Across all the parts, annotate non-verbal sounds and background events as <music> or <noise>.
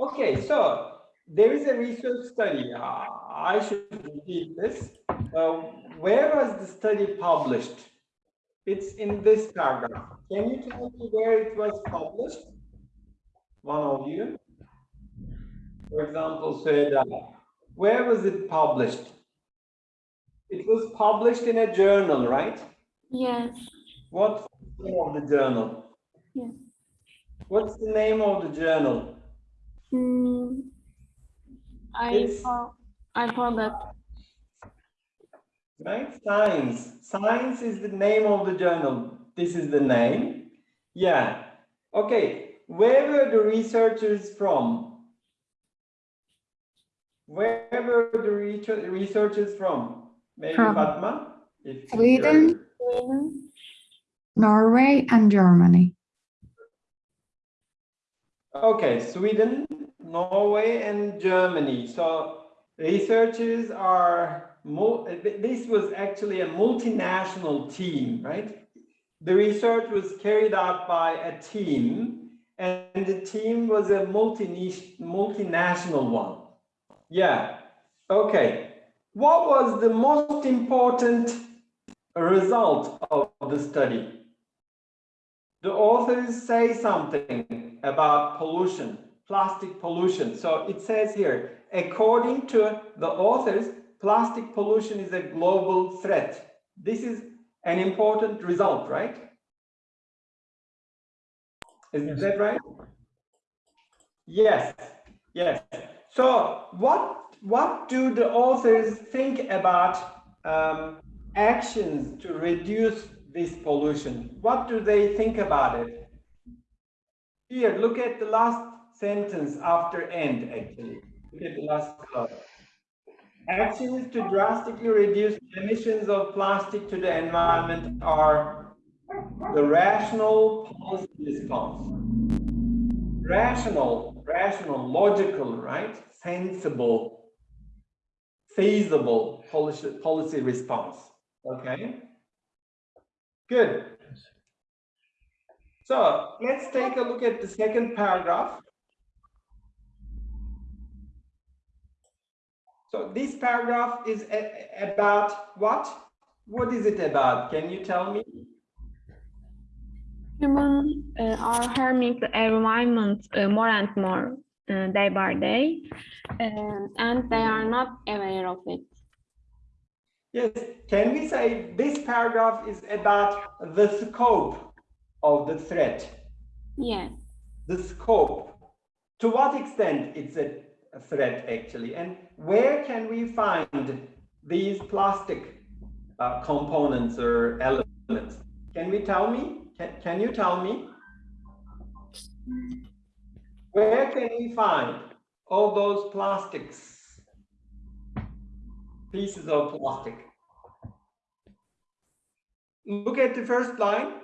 Okay, so there is a research study. Uh, I should repeat this. Uh, where was the study published? It's in this paragraph. Can you tell me where it was published? One of you. For example, said, uh, where was it published? It was published in a journal, right? Yes. What's the name of the journal? Yes. What's the name of the journal? Mm, I It's- for, I forgot. Right? Science. Science is the name of the journal. This is the name. Yeah. Okay. Where were the researchers from? Where were the research- researchers from? Maybe From Fatma? If Sweden. Sweden. Norway and Germany. Okay, Sweden, Norway, and Germany. So researchers are, this was actually a multinational team, right? The research was carried out by a team, and the team was a multi multinational one. Yeah, okay. What was the most important result of the study? the authors say something about pollution, plastic pollution. So it says here, according to the authors, plastic pollution is a global threat. This is an important result, right? Is Yes. that right? Yes, yes. So what, what do the authors think about um, actions to reduce this pollution? What do they think about it? Here, look at the last sentence after end, actually. Look at the last column. Actions to drastically reduce emissions of plastic to the environment are the rational policy response. Rational, rational, logical, right? Sensible, feasible policy, policy response. Okay? Good. So let's take a look at the second paragraph. So this paragraph is about what? What is it about? Can you tell me? Humans uh, are harming the environment uh, more and more uh, day by day, um, and they are not aware of it. Yes, can we say this paragraph is about the scope of the threat? Yes. The scope. To what extent it's a, threat actually? And where can we find these plastic uh, components or elements? Can we tell me? Can, can you tell me? Where can we find all those plastics? Pieces of plastic. Look at the first line.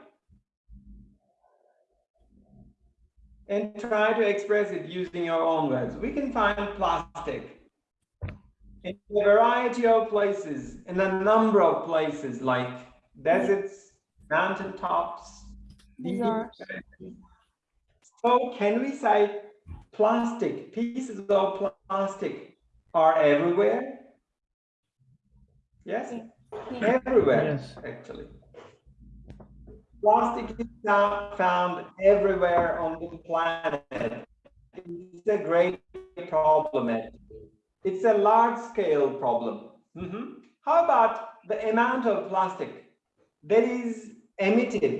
And try to express it using your own words. We can find plastic in a variety of places, in a number of places like deserts, mountaintops. Deserts. So can we say plastic, pieces of plastic are everywhere? Yes, Yeah. everywhere, Yes. actually. Plastic is found everywhere on the planet. It's a great problem. It's a large scale problem. Mhm. How about the amount of plastic that is emitted?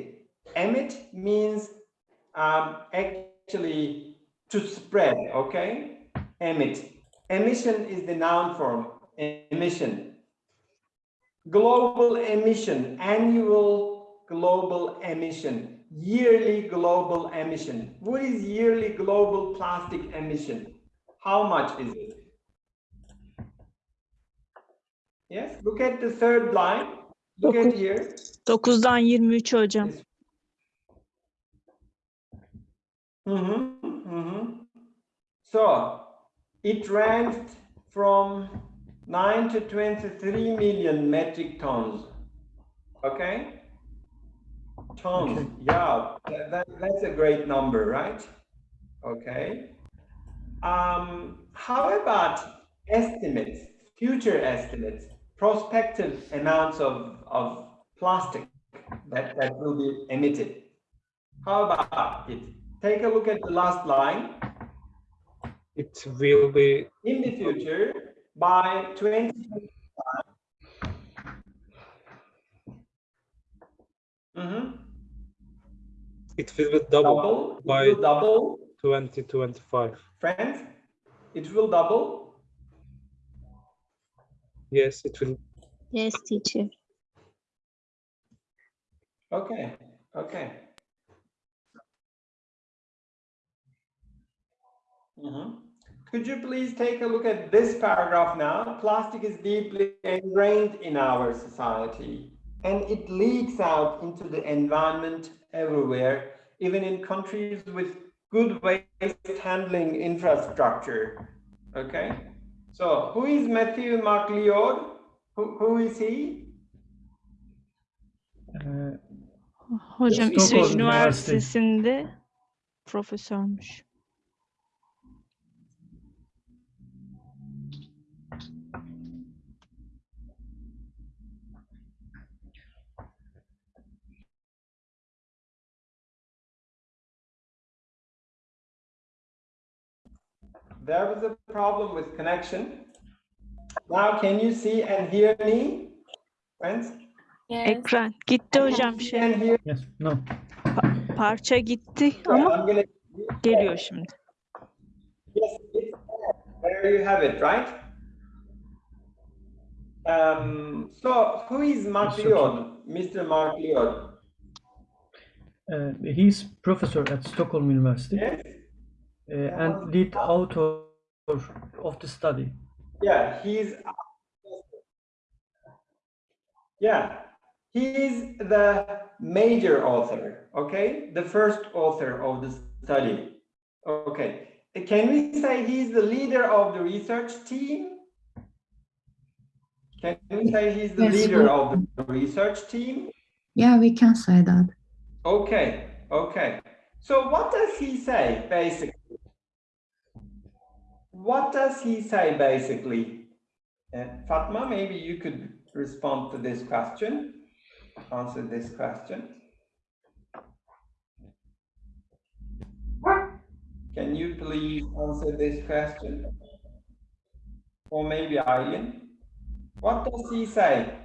Emit means um, actually to spread, okay? Emit. Emission is the noun form, emission. Global emission, annual global emission, yearly global emission. What is yearly global plastic emission? How much is it? Yes, look at the third line. Look at here. 9'dan 23 hocam. Mhm, mhm. So it ranged from 9 to 23 million metric tons. Okay? Tons, Okay. yeah, that, that- that's a great number, right? Okay. Um, how about estimates, future estimates, prospective amounts of, of plastic that, that will be emitted? How about it? Take a look at the last line. It will be In the future, by 20, Mhm. It will be double double, it by- will double, 2025. friends, it will double. Yes, it will. Yes, teacher. Okay, okay. Mhm. Could you please take a look at this paragraph now? Plastic is deeply ingrained in our society and it leaks out into the environment everywhere, even in countries with good waste handling infrastructure. Okay, so who is Matthew MacLeod? Who, who is he? Ee, Hocam Stockholm İsveç Üniversitesi'nde profesörmüş. There was a problem with connection. Now can you see and hear me? Friends? Yes. Ekran gitti hocam şey and hear? yes, no. parça gitti ama I'm gonna, geliyor şimdi. yes, it's there. There you have it, right? Um, so who is Mark Mr. Leod? Mr. Mark Leod? Uh, he's professor at Stockholm University Yes? Uh, and lead author of the study. Yeah, he's yeah, he's the major author, okay? The first author of the study. Okay. Can we say he's the leader of the research team? Can we say he's the Yes, leader we- of the research team? Yeah, we can say that. Okay, okay. So what does he say basically? What does he say basically? Uh, Fatma, maybe you could respond to this question, answer this question. Can you please answer this question? Or maybe Eileen? What does he say?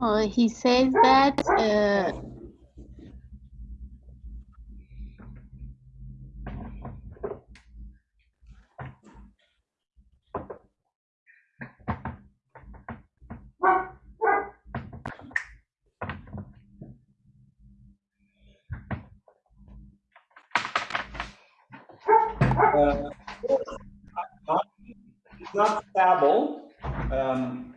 Uh, he says that uh, Uh, It's not stable. Um,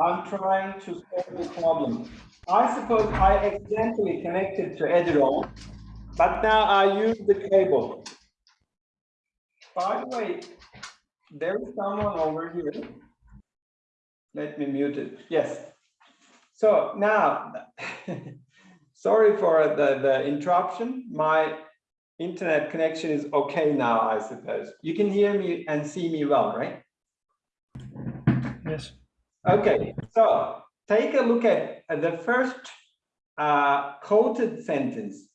I'm trying to solve the problem. I suppose I accidentally connected to Eduroam, but now I use the cable. By the way, there is someone over here. Let me mute it. Yes. So now, <laughs> sorry for the, the interruption. My internet connection is okay now, I suppose. You can hear me and see me well, right? Okay, so take a look at the first uh, quoted sentence.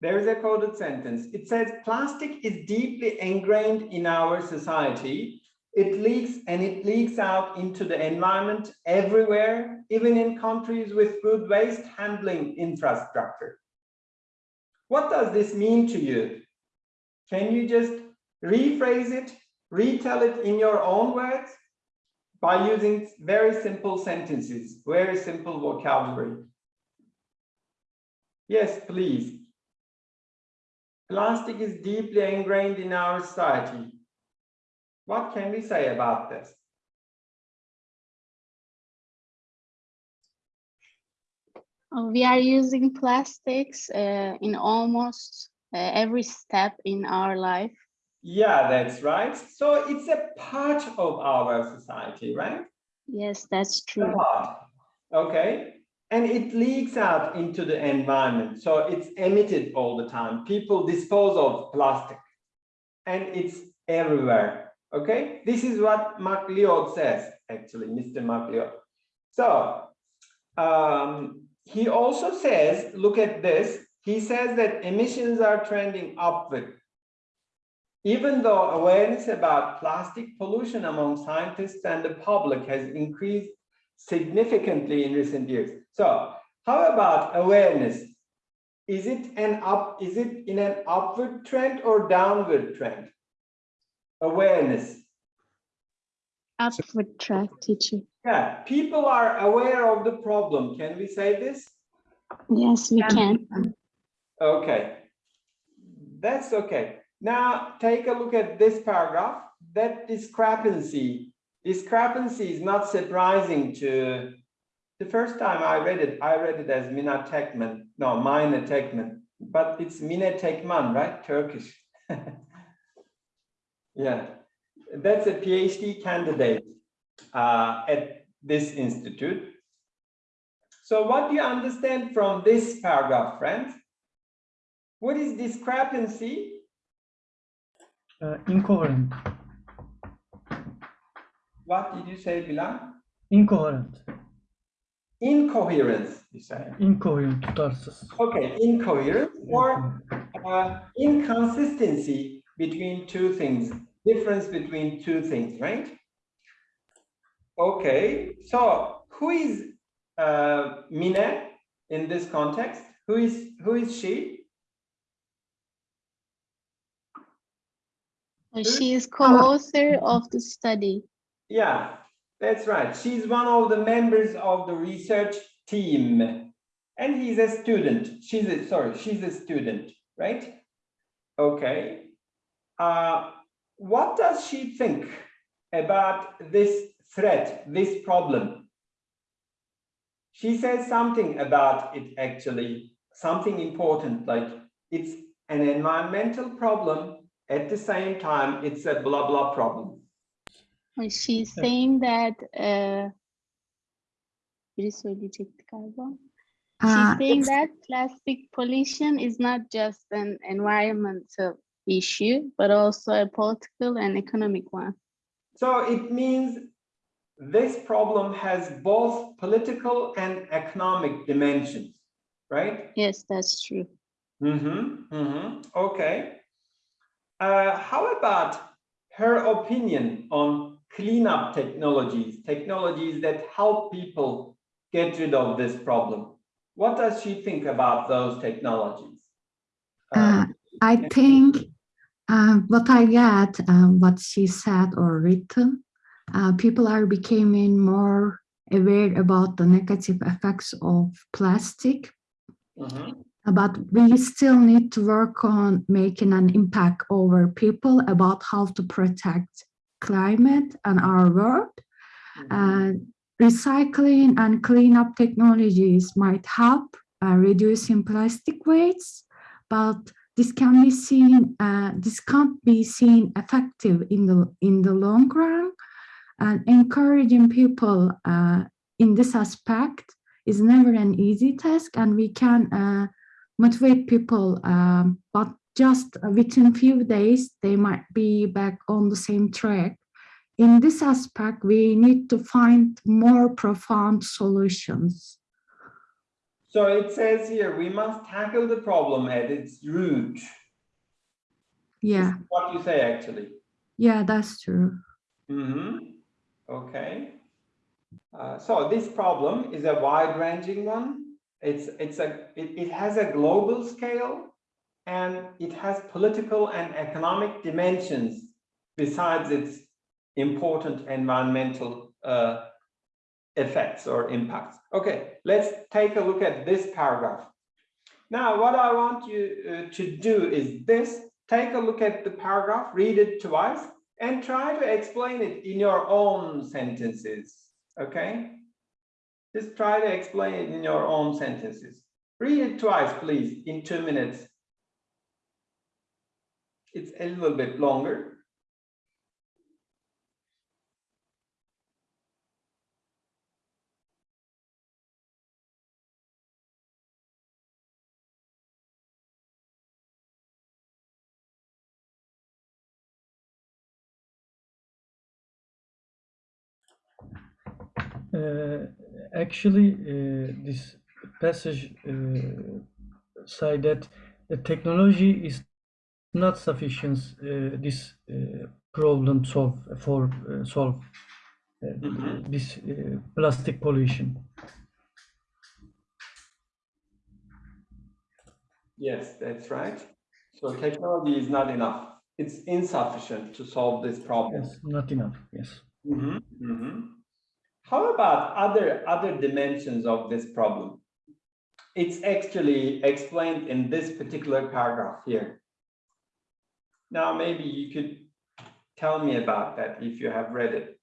There is a quoted sentence. It says plastic is deeply ingrained in our society. It leaks and it leaks out into the environment everywhere, even in countries with good waste handling infrastructure. What does this mean to you? Can you just rephrase it, retell it in your own words? By using very simple sentences, very simple vocabulary. Yes, please. Plastic is deeply ingrained in our society. What can we say about this? uh, we are using plastics uh, in almost uh, every step in our life. Yeah, that's right. So it's a part of our society, right? Yes, that's true. Okay. and it leaks out into the environment. So it's emitted all the time. People dispose of plastic and it's everywhere. Okay, this is what MacLeod says, actually, Mr. MacLeod. So um, he also says, look at this. He says that emissions are trending upward. Even though awareness about plastic pollution among scientists and the public has increased significantly in recent years. So how about awareness? Is it an up, is it in an upward trend or downward trend? Awareness. Upward track, teacher. Yeah, people are aware of the problem. Can we say this? Yes, we Yeah. can. Okay. That's okay. Now take a look at this paragraph. That discrepancy, discrepancy is not surprising to the first time I read it, I read it as Mina Tekmen, no, Mina Tekmen, but it's Mine Tekman, right? Turkish. <laughs> yeah, that's a PhD candidate uh, at this institute. So what do you understand from this paragraph, friends? What is discrepancy? Uh, incoherent. What did you say, Bilal? Incoherent. Incoherence, you say. Incoherent, tutarsız. Okay, incoherence or uh, inconsistency between two things, difference between two things, right? Okay, so who is uh, Mine in this context? Who is who is she? Uh, She is co-author of the study. Yeah, that's right. She's one of the members of the research team. And he's a student. She's a, sorry, she's a student, right? Okay. Uh, what does she think about this threat, this problem? She says something about it actually, something important, like it's an environmental problem. At the same time, it's a blah, blah problem. She's saying that uh, biri söyleyecekti galiba. She's Uh, saying that plastic pollution is not just an environmental issue, but also a political and economic one. So it means this problem has both political and economic dimensions, right? Yes, that's true. Mm-hmm, mm-hmm, okay. Uh, how about her opinion on cleanup technologies, technologies that help people get rid of this problem? What does she think about those technologies? Uh, I think uh, what I get, uh, what she said or written, uh, people are becoming more aware about the negative effects of plastic, Mhm, but we still need to work on making an impact over people about how to protect climate and our world. mhm. Uh, recycling and cleanup technologies might help uh, reducing plastic waste, but this can be seen, uh, this can't be seen effective in the in the long run. And encouraging people uh, in this aspect is never an easy task, and we can uh, motivate people, um, but just within few days they might be back on the same track in this aspect, we need to find more profound solutions. So it says here, we must tackle the problem at its root. Yeah, What you say, actually. yeah, that's true. Mm-hmm. Okay. Uh, so this problem is a wide-ranging one. It's it's a it, it has a global scale and it has political and economic dimensions besides its important environmental uh, effects or impacts. Okay, let's take a look at this paragraph. Now, what I want you uh, to do is this, take a look at the paragraph, read it twice, and try to explain it in your own sentences, okay? Just try to explain it in your own sentences. Read it twice, please, in two minutes. It's a little bit longer. Uh, actually, uh, this passage uh, say that the technology is not sufficient uh, this uh, problem solve for uh, solve uh, Mhm. this uh, plastic pollution. Yes, that's right. So technology is not enough. It's insufficient to solve this problem. Yes, not enough. Yes. Mhm, mhm. How about other, other dimensions of this problem? It's actually explained in this particular paragraph here. Now, maybe you could tell me about that if you have read it.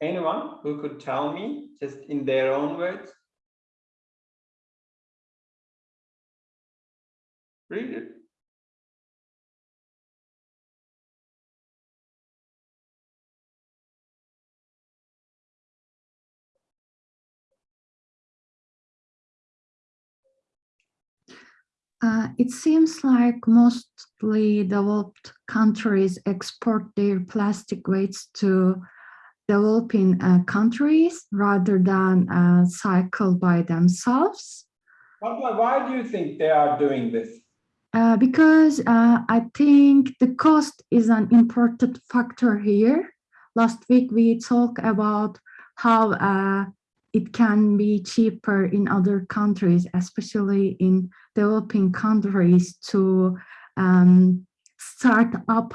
Anyone who could tell me just in their own words? Read it. Uh, it seems like mostly developed countries export their plastic waste to developing uh, countries rather than uh, cycle by themselves. Why, do you think they are doing this? Uh, because uh, I think the cost is an important factor here. Last week we talked about how uh, it can be cheaper in other countries, especially in developing countries to um, start up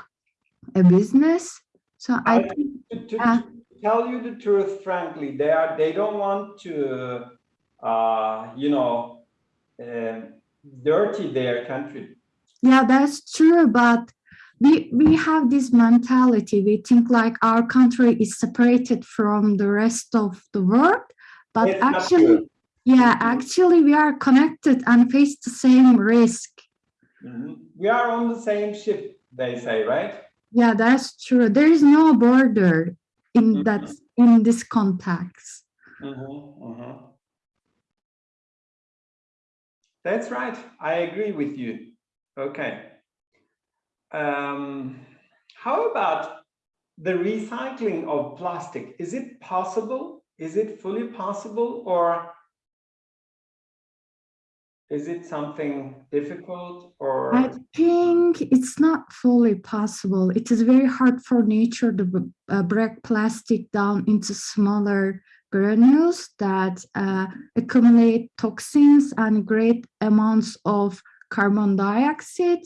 a business. So I I- think To, to- Uh, to tell you the truth, frankly, they are, they don't want to, uh, you know, um, dirty their country. Yeah, that's true, but we we have this mentality. We think like our country is separated from the rest of the world, but It's actually, yeah, actually we are connected and face the same risk. Mhm. We are on the same ship, they say, right? Yeah, that's true. There is no border in Mhm. that in this context. Mhm, mhm. That's right. I agree with you. Okay. Um, how about the recycling of plastic? Is it possible? Is it fully possible or is it something difficult or? I think it's not fully possible. It is very hard for nature to uh, break plastic down into smaller granules that uh, accumulate toxins and great amounts of carbon dioxide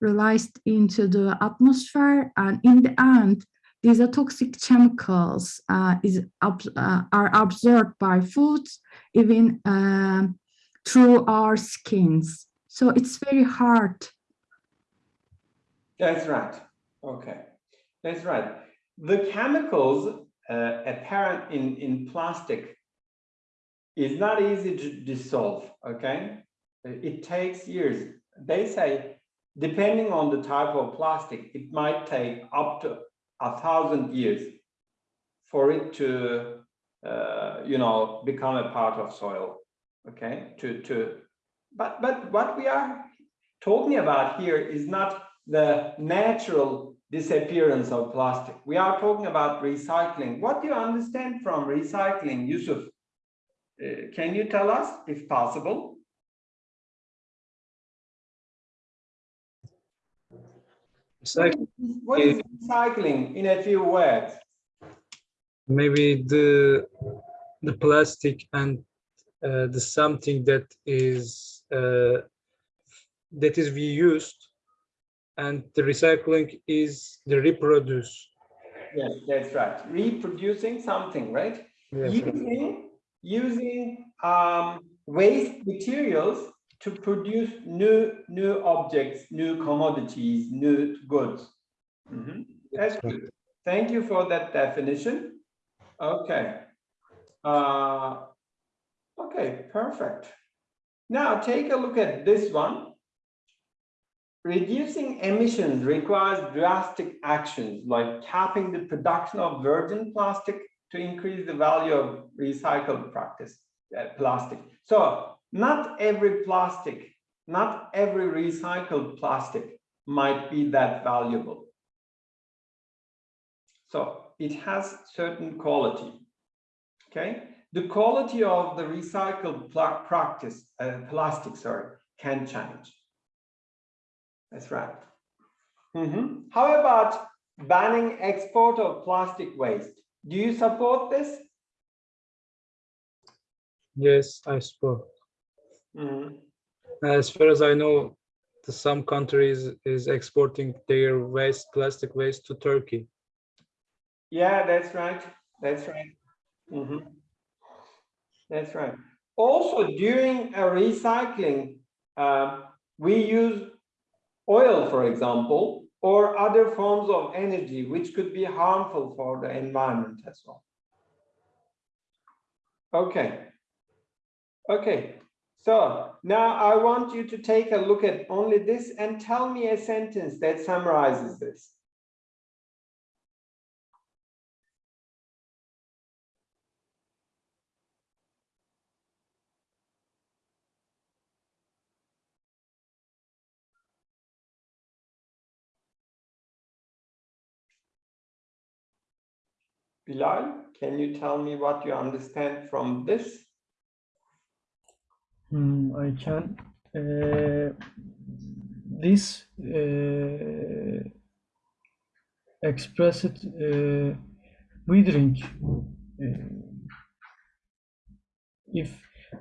released into the atmosphere. And in the end, these are toxic chemicals uh, is uh, are absorbed by foods, even um, through our skins. So it's very hard. That's right. Okay, that's right. The chemicals uh, apparent in, in plastic is not easy to dissolve, okay? It takes years. They say, depending on the type of plastic, it might take up to a thousand years for it to, uh, you know, become a part of soil, okay? To, to, but, but what we are talking about here is not the natural disappearance of plastic. We are talking about recycling. What do you understand from recycling, Yusuf? Uh, can you tell us if possible? Recyc- What is recycling in a few words? maybe the the plastic and uh, the something that is uh, that is reused and the recycling is the reproduce Yes, that's right. Reproducing something, right? Using, using um, waste materials to produce new, new objects, new commodities, new goods. Mhm. That's good. Thank you for that definition. Okay. Uh, okay, perfect. Now take a look at this one. Reducing emissions requires drastic actions like capping the production of virgin plastic to increase the value of recycled practice uh, plastic. So not every plastic, not every recycled plastic might be that valuable. So it has certain quality. Okay, the quality of the recycled practice, uh, plastic, sorry, can change. That's right. Mhm. How about banning export of plastic waste? Do you support this? Yes, I suppose. Mhm. As far as I know, some countries is exporting their waste, plastic waste to Turkey. Yeah, that's right. That's right. Mhm. That's right. Also, during a recycling, uh, we use oil, for example, or other forms of energy, which could be harmful for the environment as well. Okay. Okay. So now I want you to take a look at only this and tell me a sentence that summarizes this. Bilal, can you tell me what you understand from this? Hmm, I can. Uh, this uh, express it uh, drink. Uh, if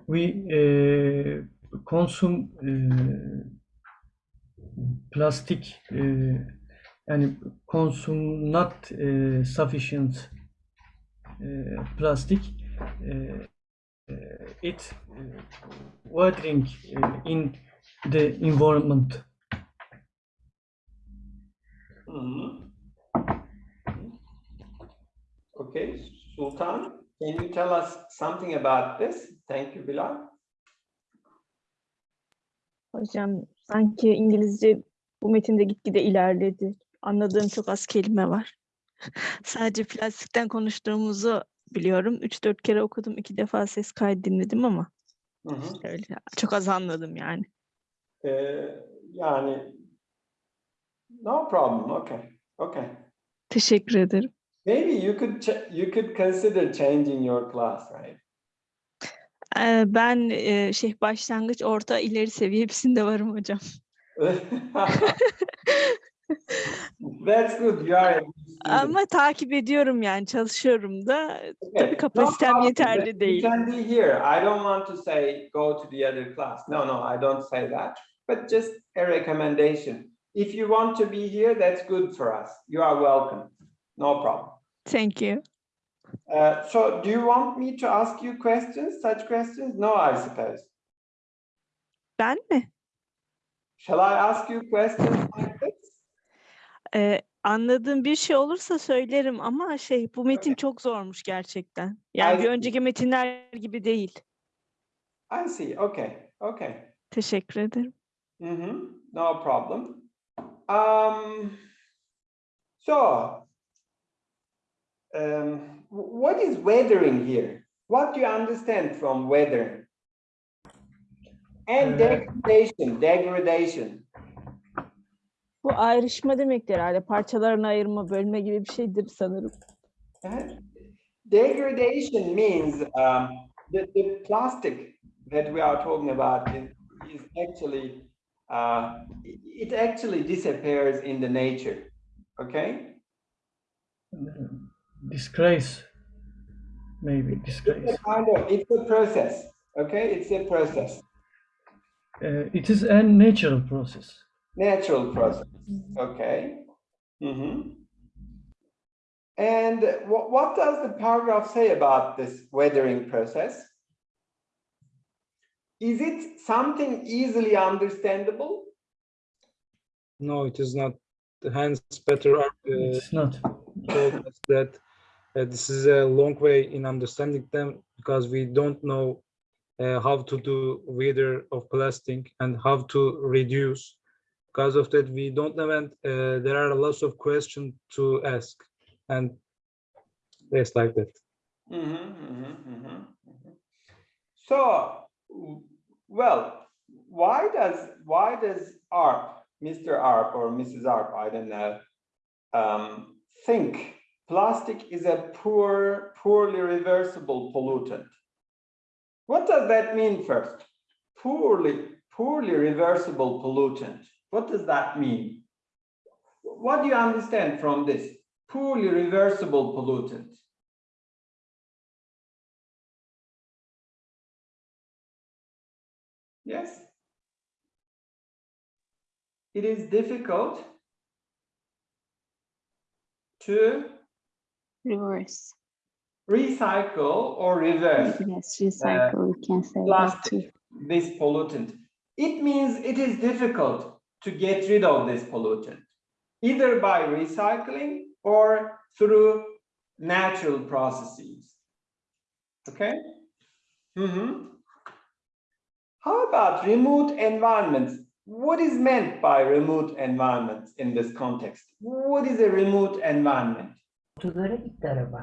we uh, consume uh, plastic and consume not sufficient plastic, it watering in the environment. Mhm. Okay, Sultan, can you tell us something about this? Thank you, Bilal. Hocam sanki İngilizce bu metinde gitgide ilerledi. Anladığım çok az kelime var. <laughs> Sadece plastikten konuştuğumuzu biliyorum. 3-4 kere okudum, iki defa ses kaydı dinledim ama Hı hı. öyle çok az anladım yani. Ee, yani no problem. Okay. Okay. Teşekkür ederim. Maybe you could you could consider changing your class, right? Ee, ben e, şey başlangıç, orta, ileri seviye hepsinde varım hocam. <laughs> <laughs> That's good. You are. Ama takip ediyorum yani çalışıyorum da. Okay, Tabii no kapasitem problem. yeterli You değil. can be here. I don't want to say go to the other class. No, no, I don't say that. But just a recommendation. If you want to be here, that's good for us. You are welcome. No problem. Thank you. Uh, so do you want me to ask you questions, such questions? No, I suppose. Ben mi? Shall I ask you questions like this? Ee, anladığım bir şey olursa söylerim ama şey bu metin çok zormuş gerçekten. Yani I bir see. önceki metinler gibi değil. I see. Okay. Okay. Teşekkür ederim. Mm-hmm. No problem. Um, so, um, wh- what is weathering here? What do you understand from weathering? And Uh, degradation, degradation. Bu ayrışma demektir herhalde. Parçalarına ayırma, bölme gibi bir şeydir sanırım. Degradation means um, the, the plastic that we are talking about is, is actually, uh, it actually disappears in the nature. Okay? Disgrace, maybe It's disgrace. a kind of, it's a process. Okay? It's a process, Uh, it is a natural process. Natural process. Okay? Mhm. And what, what does the paragraph say about this weathering process? Is it something easily understandable? No, it is not. Hans, Peter uh, It's not. told us that uh, this is a long way in understanding them because we don't know uh, how to do weather of plastic and how to reduce. Because of that, we don't know, and uh, there are lots of questions to ask, and it's like that. Mhm, mhm, mhm, mhm. So, well, why does, why does ARP, Mr. ARP or Mrs. ARP, I don't know, um, think plastic is a poor, poorly reversible pollutant. What does that mean first? Poorly, poorly reversible pollutant. What does that mean? What do you understand from this? Poorly reversible pollutant. Yes? It is difficult to Reverse. recycle or reverse Yes, recycle, we can say plastic, this pollutant. It means it is difficult to get rid of this pollutant, either by recycling or through natural processes. Okay? Mhm. How about remote environments? What is meant by remote environments in this context? What is a remote environment? Otogar'a gitti araba.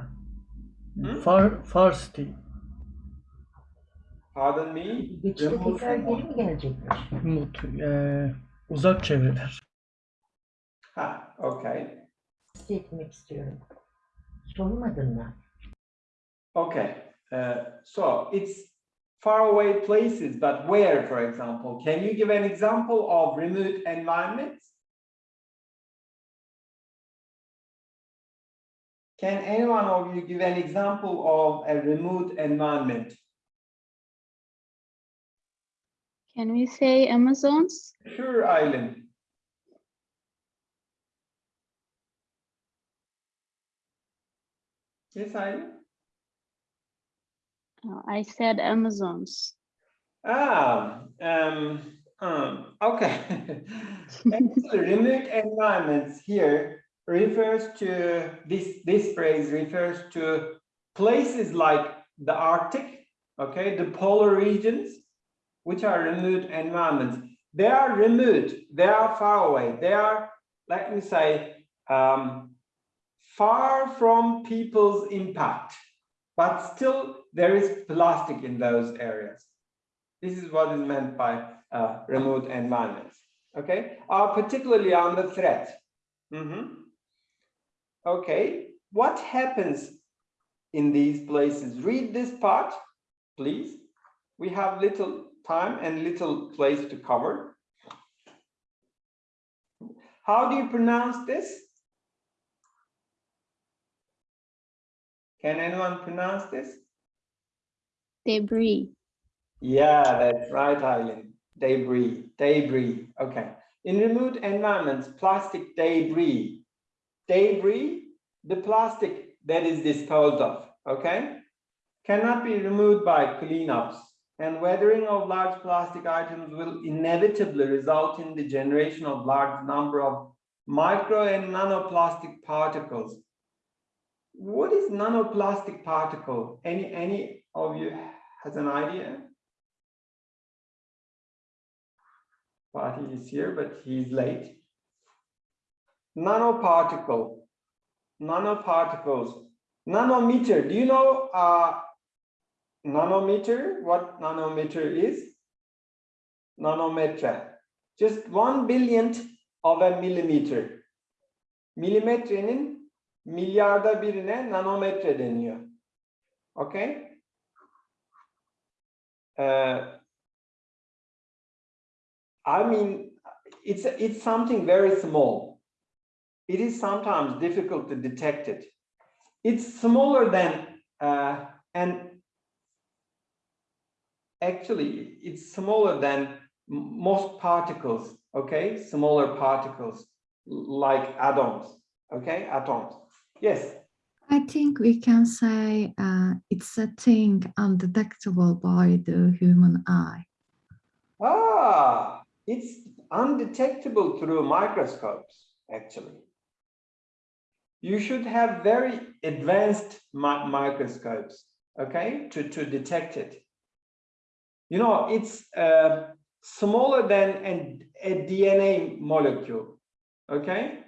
Hı? Far, far city. Pardon me? Geçişte Remote tekrar geri mi gelecekler? Mut, eee, uzak çevreler. Ha, okay. Test etmek istiyorum. Sormadın mı? Okay, uh, so it's far away places, but where, for example? Can you give an example of remote environments? Can anyone of you give an example of a remote environment? Can we say Amazons? Sure, Island. Yes, Island? Uh, I said Amazons. Ah, um, um, okay. <laughs> Remote environments here refers to this, this phrase refers to places like the Arctic, okay, the polar regions, which are remote environments. They are remote, they are far away, they are, let me say, um, far from people's impact, but still there is plastic in those areas. This is what is meant by uh, remote environments, okay, are particularly under threat. Mhm. Okay, what happens in these places? Read this part, please. We have little time and little place to cover. How do you pronounce this? Can anyone pronounce this? Debris. Yeah, that's right, Eileen. Debris, debris. Okay. In remote environments, plastic debris. Debris, the plastic that is disposed of, okay, cannot be removed by cleanups. And weathering of large plastic items will inevitably result in the generation of large number of micro and nanoplastic particles. What is nanoplastic particle? Any, any of you has an idea? Fatih is here, but he's late. Nanoparticle, nanoparticles, nanometer. Do you know uh, nanometer? What nanometer is? Nanometre. Just one billionth of a millimeter. Milimetrenin milyarda birine nanometre deniyor. Okay? Uh, I mean, it's it's something very small. It is sometimes difficult to detect it. It's smaller than uh, and actually it's smaller than most particles. Okay, smaller particles like atoms. Okay, atoms. Yes. I think we can say uh, it's a thing undetectable by the human eye. Ah, it's undetectable through microscopes, actually. You should have very advanced mi- microscopes, okay, to, to detect it. You know, it's uh, smaller than an, a DNA molecule, okay,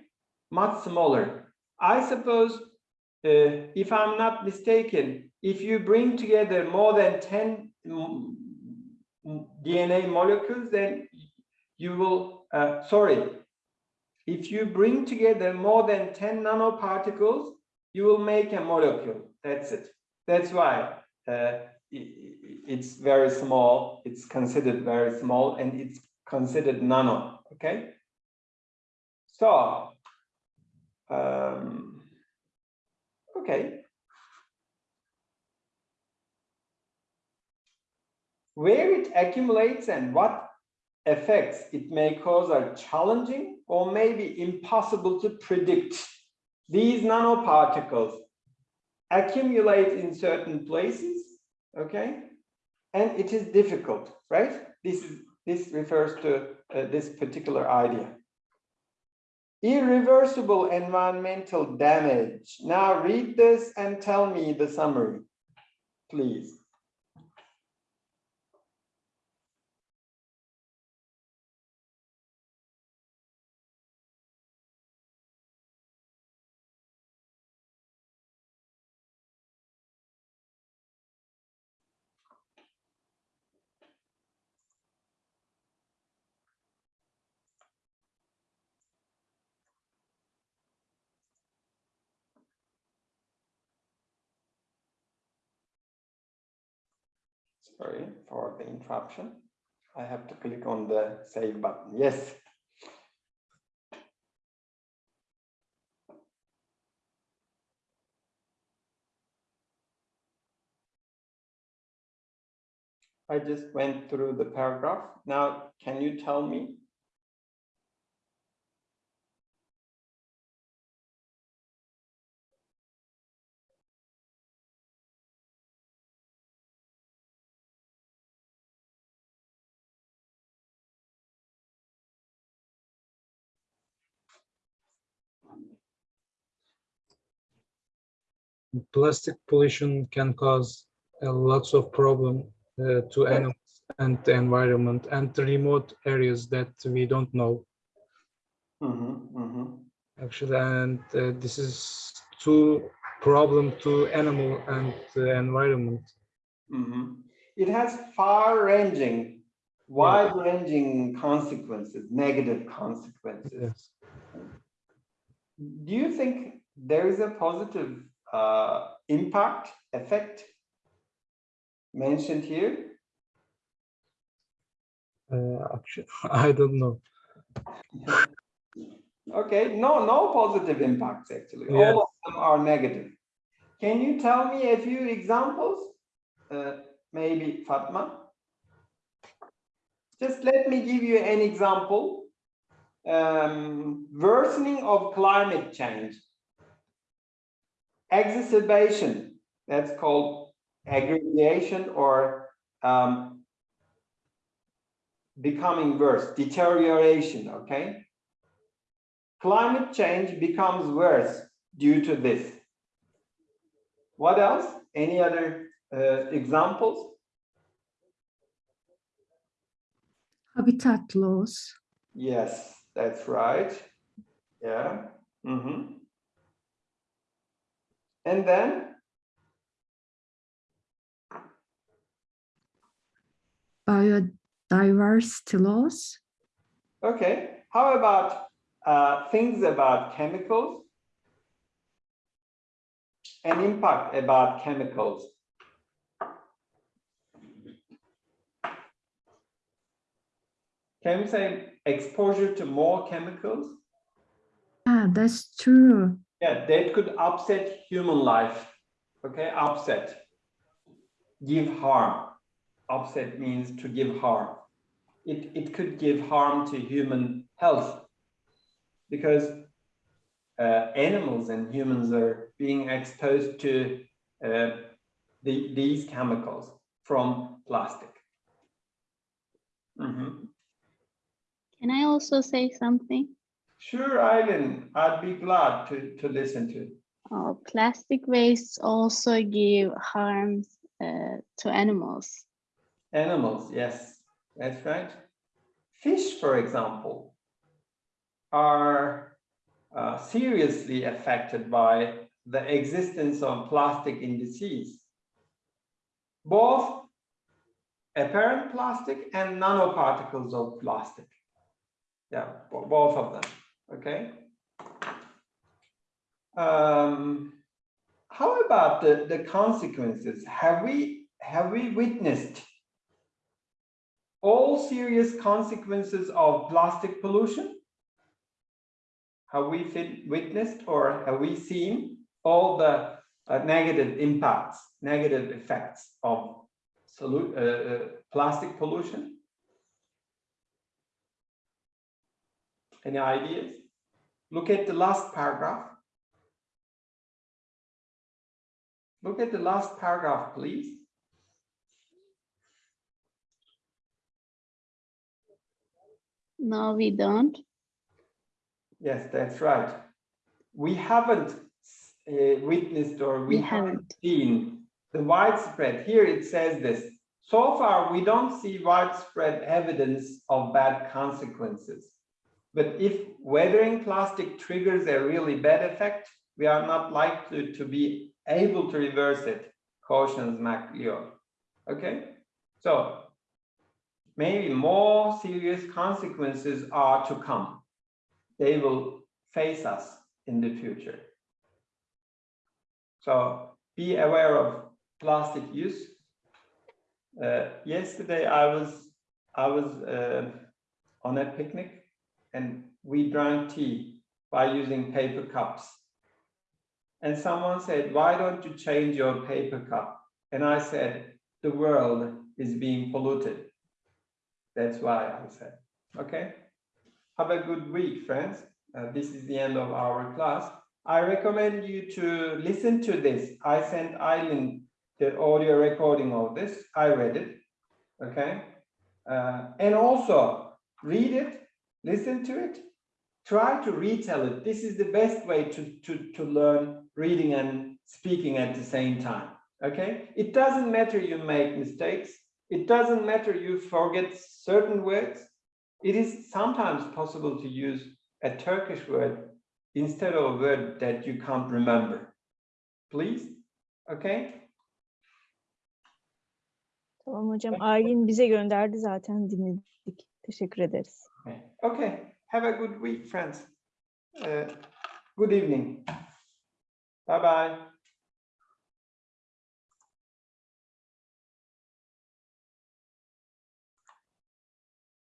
much smaller. I suppose, uh, if I'm not mistaken, if you bring together more than 10 mm, DNA molecules, then you will, uh, sorry, if you bring together more than 10 nanoparticles, you will make a molecule. That's it. That's why uh, it's very small. It's considered very small and it's considered nano. Okay. So, um, okay. Where it accumulates and what effects it may cause are challenging or maybe impossible to predict. These nanoparticles accumulate in certain places, okay? And it is difficult, right? This is this refers to uh, this particular idea. Irreversible environmental damage. Now read this and tell me the summary, please. Sorry for the interruption. I have to click on the save button. Yes. I just went through the paragraph. Now, can you tell me? Plastic pollution can cause lots of problem uh, to animals and the environment and remote areas that we don't know Mhm, mhm. actually and uh, this is too problem to animal and the environment Mhm. It has far-ranging, wide-ranging consequences, negative consequences. yes Do you think there is a positive uh, impact, effect mentioned here? uh, actually <laughs> i don't know <laughs> Okay, no, no positive impacts actually. Yeah. All of them are negative. Can you tell me a few examples? Uh, maybe Fatma? Just let me give you an example. Um, worsening of climate change. Exacerbation, that's called aggregation or um, becoming worse, deterioration, okay? Climate change becomes worse due to this. What else? Any other uh, examples? Habitat loss, Yes, that's right. Yeah. mhm. And then, biodiversity loss, okay, how about uh, things about chemicals? An impact about chemicals. Can we say exposure to more chemicals? yeah, that's true. Yeah, that could upset human life. Okay, upset. Give harm. Upset means to give harm. It, it could give harm to human health because uh, animals and humans are being exposed to uh, the, these chemicals from plastic. Mhm. Can I also say something? Sure, Aylin, I'd be glad to, to listen to. Uh, plastic wastes also give harms uh, to animals. Animals, yes, that's right. Fish, for example, are uh, seriously affected by the existence of plastic in the seas. Both apparent plastic and nanoparticles of plastic. Yeah, both of them, okay? Um, how about the, the consequences? Have we, have we witnessed all serious consequences of plastic pollution? Have we witnessed or have we seen all the uh, negative impacts, negative effects of uh, uh, plastic pollution? Any ideas? Look at the last paragraph. Look at the last paragraph, please. No, we don't. Yes, that's right. We haven't uh, witnessed or we, We haven't haven't. seen the widespread. Here it says this. So far, we don't see widespread evidence of bad consequences. But if weathering plastic triggers a really bad effect, we are not likely to be able to reverse it, cautions MacLeod. Okay, so maybe more serious consequences are to come they will face us in the future. So be aware of plastic use. Uh, yesterday I was I was uh, on a picnic and we drank tea by using paper cups. And someone said, why don't you change your paper cup? And I said, the world is being polluted. That's why I said, okay? Have a good week, friends. Uh, this is the end of our class. I recommend you to listen to this. I sent Aylin the audio recording of this. I read it. Okay. Uh, and also read it, listen to it, try to retell it. This is the best way to, to, to learn reading and speaking at the same time. Okay. It doesn't matter you make mistakes. It doesn't matter you forget certain words it is sometimes possible to use a Turkish word instead of a word that you can't remember. Please, okay? Tamam hocam. Aylin bize gönderdi zaten dinledik. Teşekkür ederiz. Okay, have a good week, friends. Uh, good evening. Bye-bye.